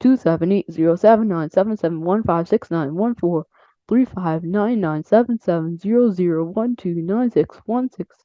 two seven eight zero seven nine seven seven one five six nine one four three five nine nine seven seven zero zero one two nine six one six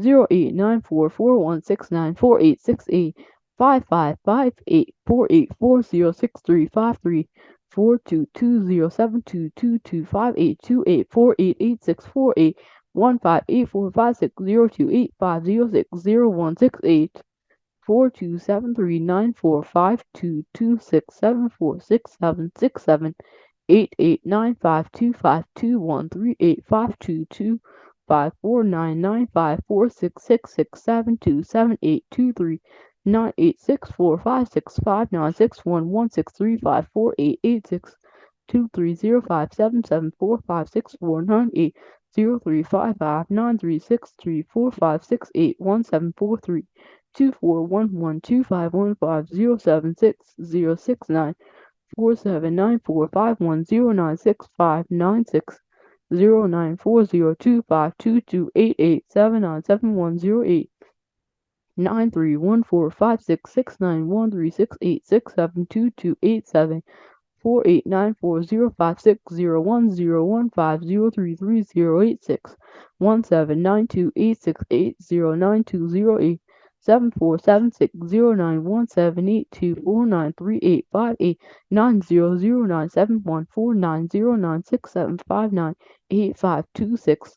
zero eight nine four four one six nine four eight six eight five five five eight four eight four zero six three five three four two two zero seven two two two five eight two eight four eight eight six four eight one five eight four five six zero two eight five zero six zero one six eight four two seven three nine four five two two six seven four six seven six seven eight eight nine five two five two one three eight five two two five four nine nine five four six six six seven two seven eight two three nine eight six four five six five nine six one one six three five four eight eight six two three zero five seven seven four five six four nine eight zero three five five nine three six three four five six eight one seven four three two four one one two five one five zero seven six zero six nine four seven nine four five one zero nine six five nine six zero nine four zero two five two two eight eight seven nine seven one zero eight nine three one four five six six nine one three six eight six seven two two eight seven four eight nine four zero five six zero one zero one five zero three three zero eight six one seven nine two eight six eight zero nine two zero eight seven four seven six zero nine one seven eight two four nine three eight five eight nine zero zero nine seven one four nine zero nine six seven five nine eight five two six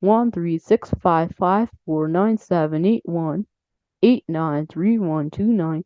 one three six five five four nine seven eight one eight nine three one two nine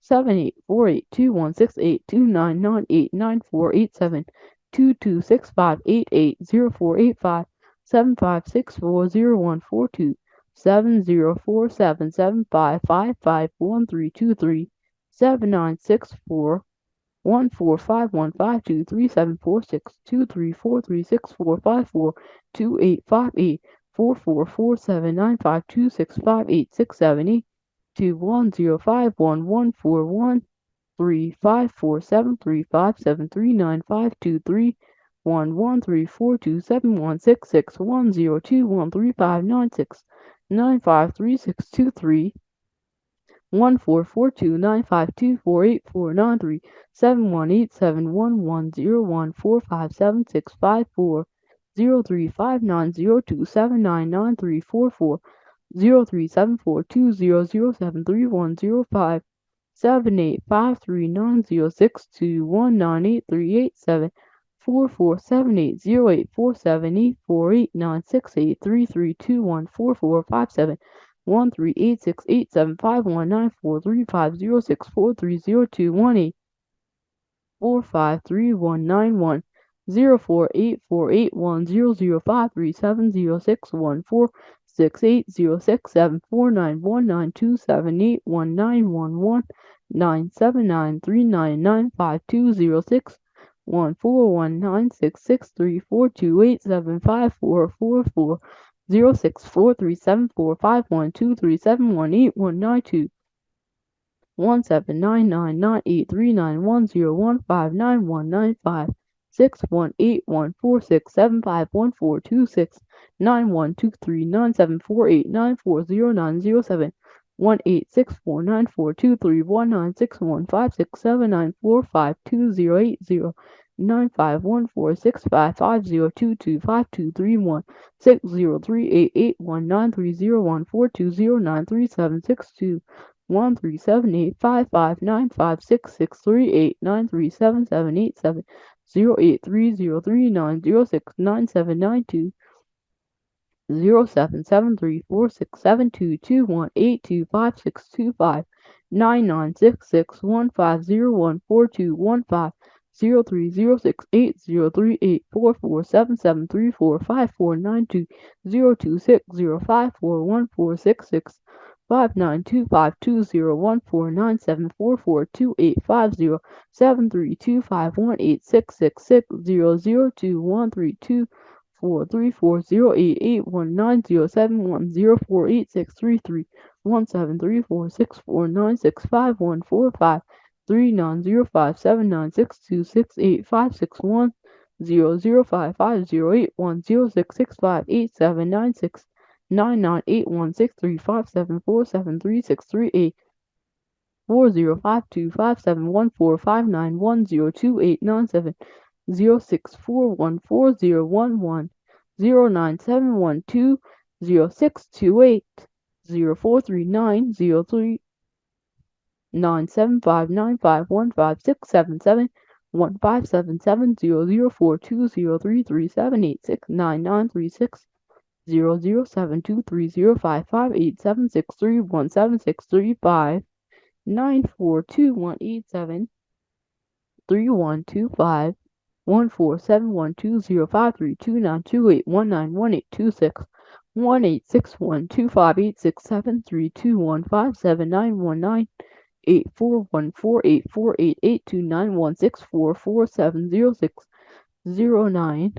seven eight four eight two one six eight two nine nine eight nine four eight seven two two six five eight eight zero four eight five seven five six four zero one four two seven zero four seven seven five five five one three two three seven nine six four one four five one five two three seven four six two three four three six four five four two eight five eight four four four seven nine five two six five eight six seven eight two one zero five one one four one three five four seven three five seven three nine five two three one one three four two seven one six six one zero two one three five nine six nine five three six two three one four four two nine five two four eight four nine three seven one eight seven one one zero one four five seven six five four zero three five nine zero two seven nine nine three four four zero three seven four two zero zero seven three one zero five seven eight five three nine zero six two one nine eight three eight seven four four seven eight zero eight four seven eight four eight nine six eight three three two one four four five seven one three eight six eight seven five one nine four three five zero six four three zero two one eight four five three one nine one zero four eight four eight one zero zero five three seven zero six one four six eight zero six seven four nine one nine two seven eight one nine one one nine seven nine three nine nine five two zero six one four one nine six six three four two eight seven five four four four zero six four three seven four five one two three seven one eight one nine two one seven nine nine nine eight three nine one zero one five nine one nine five six one eight one four six seven five one four two six nine one two three nine seven four eight nine four zero nine zero seven one eight six four nine four two three one nine six one five six seven nine four five two zero eight zero nine five one four six five five zero two two five two three one six zero three eight eight one nine three zero one four two zero nine three seven six two one three seven eight five five nine five six six three eight nine three seven seven eight seven zero eight three zero three nine zero six nine seven nine two zero seven seven three four six seven two two one eight two five six two five nine nine six six one five zero one four two one five zero three zero six eight zero three eight four four seven seven three four five four nine two zero two six zero five four one four six six five nine two five two zero one four nine seven four four two eight five zero seven three two five one eight six six six zero zero two one three two four three four zero eight eight one nine zero seven one zero four eight six three three one seven three four six four nine six five one four five three nine zero five seven nine six two six eight five six one zero zero five five zero eight one zero six six five eight seven nine six nine nine eight one six three five seven four seven three six three eight four zero five two five seven one four five nine one zero two eight nine seven zero six four one four zero one one zero nine seven one two zero six two eight zero four three nine zero three nine seven five nine five one five six seven seven one five seven seven zero zero four two zero three three seven eight six nine nine three six zero zero seven two three zero five five eight seven six three one seven six three five nine four two one eight seven. three one two five one four seven one two zero five three two nine two eight one nine one eight two six one eight six one two five eight six seven three two one five seven nine one nine eight four one four eight four eight eight two nine one six four four seven zero six zero nine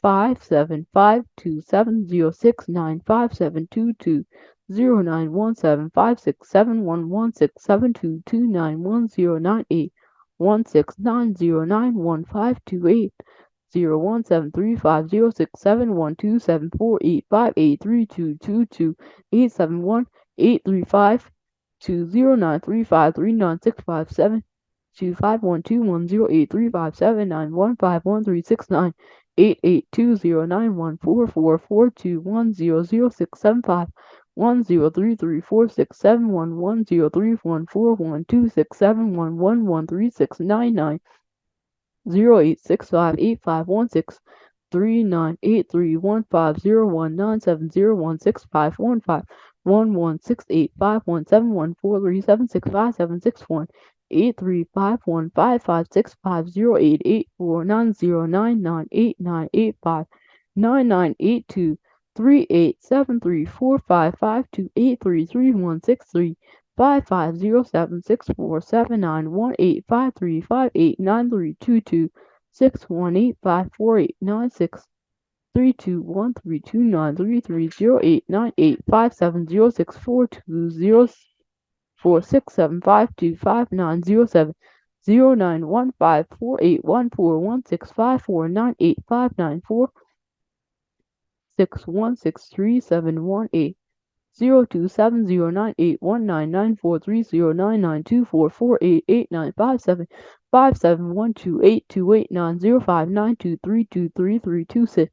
five seven five two seven zero six nine five seven two two zero nine one seven five six seven one one six seven two two nine one zero nine eight one six nine zero nine one five two eight zero one seven three five zero six seven one two seven four eight five eight three two two two eight seven one eight three five two zero nine three five three nine six five seven two five one two one zero eight three five seven nine one five one three six nine eight eight two zero nine one four four four two one zero zero six seven five one zero three three four six seven one one zero three one four one two six seven one one one three six nine nine zero eight six five eight five one six three nine eight three one five zero one nine seven zero one six five one five one one six eight five one seven one four three seven six five seven six one eight three five one five five six five zero eight eight four nine zero nine nine eight nine eight five nine nine eight two three eight seven three four five five two eight three three one six three five five zero seven six four seven nine one eight five three five eight nine three two two six one eight five four eight nine six three two one three two nine three three zero eight nine eight five seven zero six four two zero four six seven five two five nine zero seven zero nine one five four eight one four one six five four nine eight five nine four six one six three seven one eight zero two seven zero nine eight one nine nine four three zero nine nine two four four eight eight nine five seven five seven one two eight two eight nine zero five nine two three two three three two six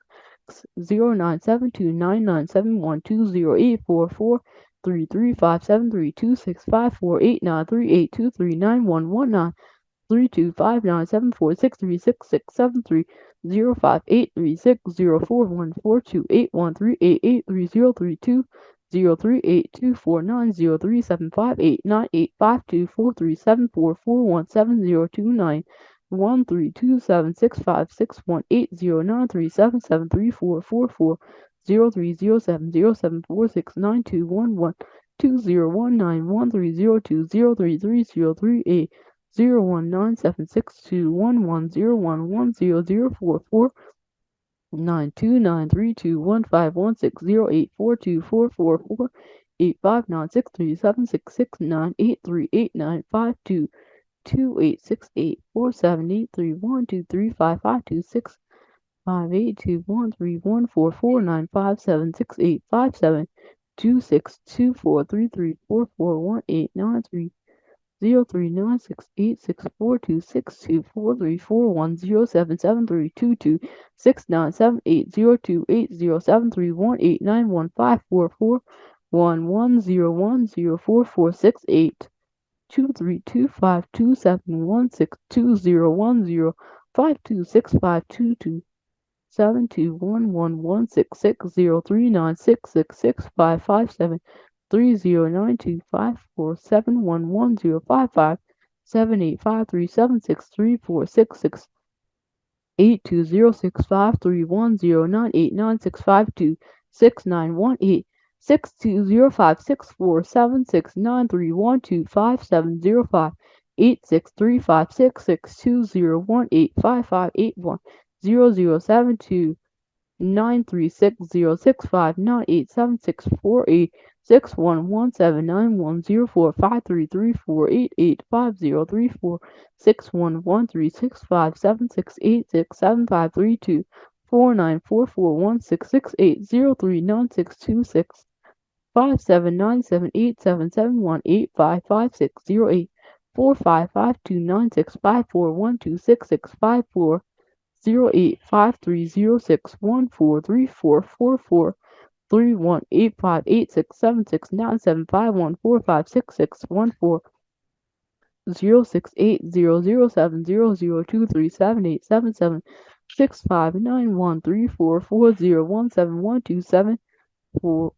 zero nine seven two nine nine seven one two zero eight four four three three five seven three two six five four eight nine three eight two three nine one one nine three two five nine seven four six three six six seven three zero five eight three six zero four one four two eight one three eight eight three zero three two zero three eight two four nine zero three seven five eight nine eight five two four three seven four four one seven zero two nine one three two seven six five six one eight zero nine three seven seven three four four four zero three zero seven zero seven four six nine two one one two zero one nine one three zero two zero three three zero three eight zero one nine seven six two one one zero one one zero zero four four nine two nine three two one five one six zero eight four two four four four eight five nine six three seven six six nine eight three eight nine five two two eight six eight four seven eight three one two three five five two six five eight two one three one four four nine five seven six eight five seven two six two four three three four four one eight nine three zero three nine six eight six four two six two four three four one zero seven seven three two two six nine seven eight zero two eight zero seven three one eight nine one five four four one one zero one zero four four six eight two three two five two seven one six two zero one zero five two six five two two seven two one one one six six zero three nine six six six five five seven three zero nine two five four seven one one zero. Five five seven eight five three seven six three four six six eight two zero six five three one zero nine eight nine six five two. Six nine one eight six two zero five six four seven six nine three one two. Five seven zero five eight six three five six six two zero one eight five five eight one. Zero zero seven two nine three six zero six five nine eight seven six four eight six one one seven nine one zero four five three three four eight eight five zero three four six one one three six five seven six eight six seven five three two four nine four four one six six eight zero three nine six two six five seven nine seven eight seven seven one eight five five six zero eight four five five two nine six five four one two six six five four zero eight five three zero six one four three four four four three one eight five eight six seven six nine seven five one four five six six one four. Zero six eight zero zero seven zero zero two three seven eight seven seven six five nine one three four four zero one seven one two seven four.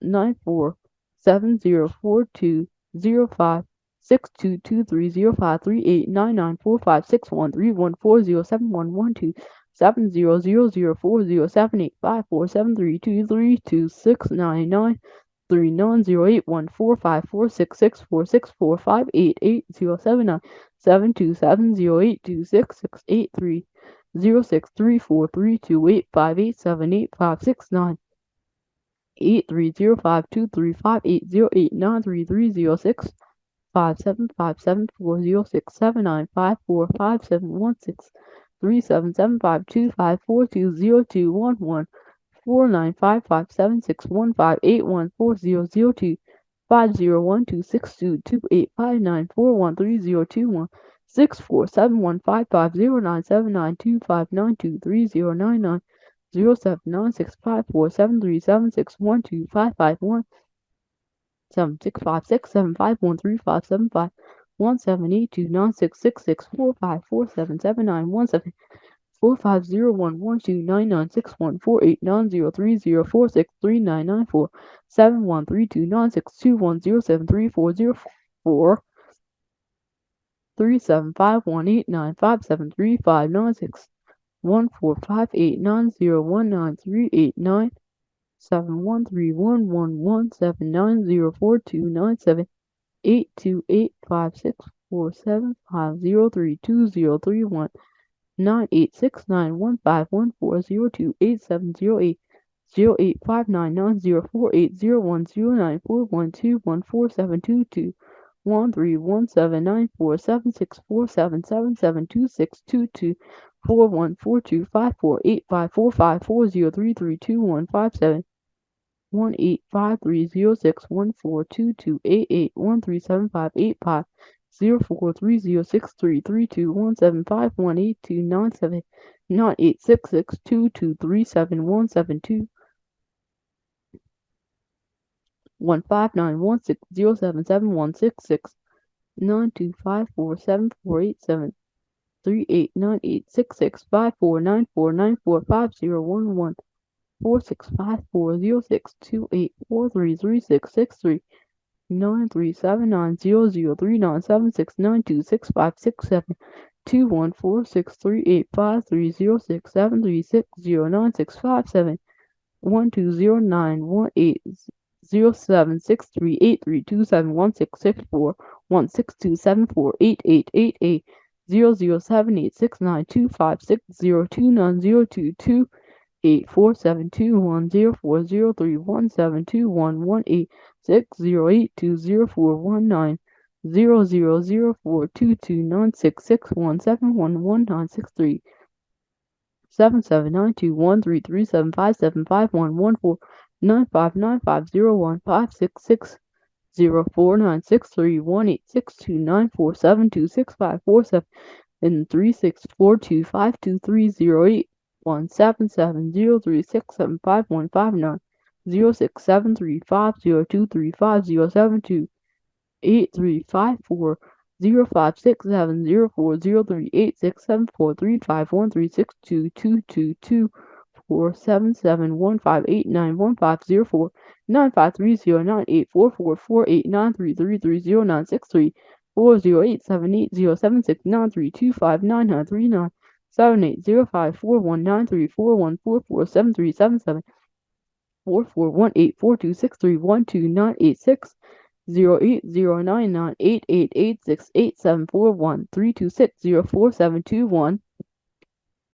Nine four seven zero four two zero five six two two three zero five three eight nine nine four five six one three one four zero seven one one two seven zero zero zero four zero seven eight five four seven three two three two six nine nine three nine zero eight one four five four six six four six four five eight eight zero seven nine seven two seven zero eight two six six eight three zero six three four three two eight five eight seven eight five six nine eight three zero five two three five eight zero eight nine three three zero six five seven five seven four zero six seven nine five four five seven one six three seven seven five two five four two zero two one one four nine five five seven six one five eight one four zero zero two five zero one two six two two eight five nine four one three zero two one six four seven one five five zero nine seven nine two five nine two three zero nine nine zero seven nine six five four seven three seven six one two five five one seven six five six seven five one three five seven five one seven eight two nine six six six four five four seven seven nine one seven four five zero one one two nine nine six one four eight nine zero three zero four six three nine nine four seven one three two nine six two one zero seven three four zero four. three seven five one eight nine five seven three five nine six one four five eight nine zero one nine three eight nine seven one three one one one seven nine zero four two nine seven eight two eight five six four seven five zero three two zero three one nine eight six nine one five one four zero two eight seven zero eight zero eight five nine nine zero four eight zero one zero nine four one two one four seven two two one three one seven nine four seven six four seven seven seven two six two two four one four two five four eight five four five four zero three three two one five seven one eight five three zero six one four two two eight eight one three seven five eight five zero four three zero six three three two one seven five one eight two nine seven nine eight six six two two three seven one seven two one five nine one six zero seven seven one six six nine two five four seven four eight seven three eight nine eight six six five four nine four nine four five zero one one four six five four zero six two eight four three three six six three nine three seven nine zero zero three nine seven six nine two six five six seven two one four six three eight five three zero six seven three six zero nine six five seven one two zero nine one eight zero seven six three eight three two seven one six six four one six two seven four eight eight eight eight zero zero seven eight six nine two five six zero two nine zero two two eight four seven two one zero four zero three one seven two one one eight six zero eight two zero four one nine zero zero zero four two two nine six six one seven one one nine six three seven seven nine two one three three seven five seven five one one four nine five nine five zero one five six six zero four nine six three one eight six two nine four seven two six five four seven and three six four two five two three zero eight one seven seven zero three six seven five one five nine zero six seven three five zero two three five zero seven two eight three five four zero five six seven zero four zero three eight six seven four three five one three six two two two two four seven seven one five eight nine one five zero four nine five three zero nine eight four four four eight nine three three three zero nine six three four zero eight seven eight zero seven six nine three two five nine nine three nine seven eight zero five four one nine three four one four four seven three seven seven four four one eight four two six three one two nine eight six zero eight zero nine nine eight eight eight six eight seven four one three two six zero four seven two one